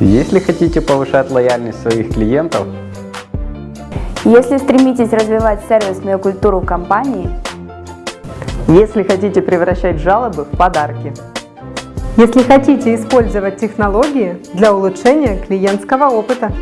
Если хотите повышать лояльность своих клиентов, Если стремитесь развивать сервисную культуру компании, Если хотите превращать жалобы в подарки. Если хотите использовать технологии для улучшения клиентского опыта.